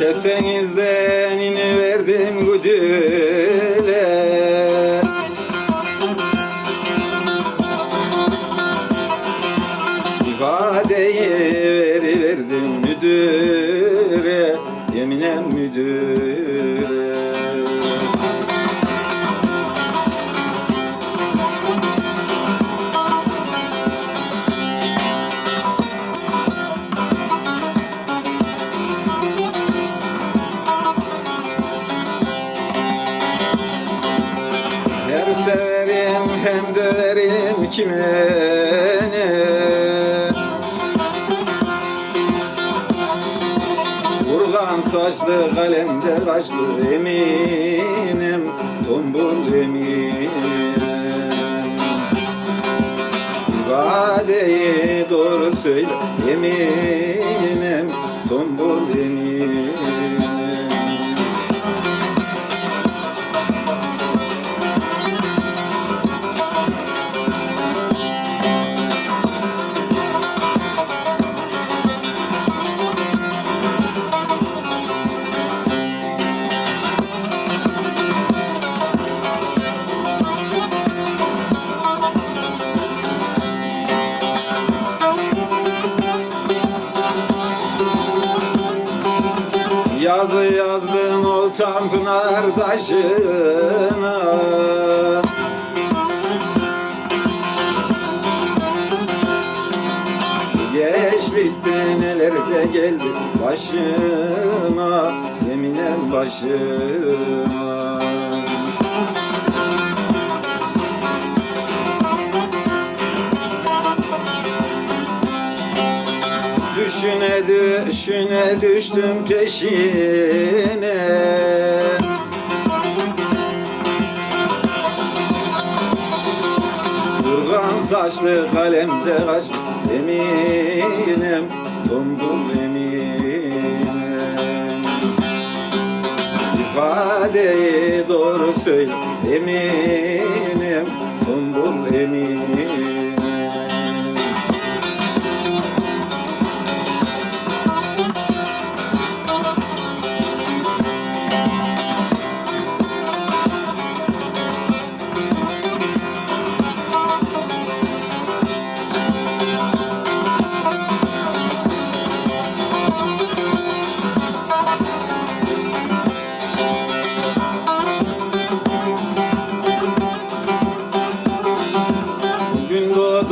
Kesenizden verdim güdüle İfadeyi veri verdim müdüre Yeminen müdüre döverim kime ne Urgan saçlı kalemde kaçlı eminim Tombul eminim. İfadeyi doğru söyle eminim Tombul eminim Yazı yazdım oltam pınar taşına. Gençlikte neler de geldi başıma Yeminen başıma Düşüne düştüm peşine. Durgan saçlı kalemde kaçtı eminim Tombul eminim. İfadeyi doğru söyle eminim Tombul eminim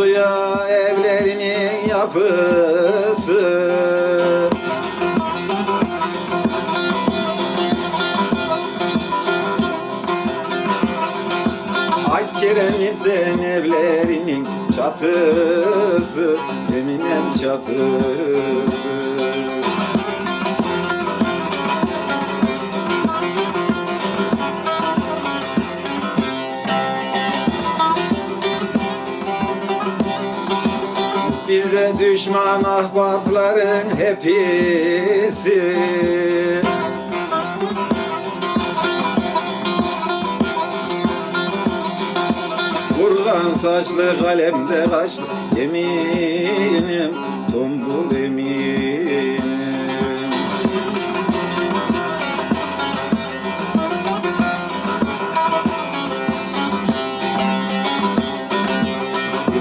Ya evlerinin yapısı. Ak kiremitten evlerinin çatısı Eminem çatısı düşman ahbapların hepsi. Vurgan saçlı kalemde kaçtı Yeminim tombul eminim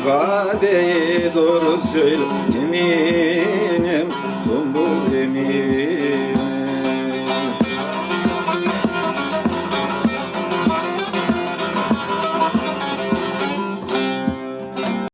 ifadeyi doğru söyle Eminim tombul eminim.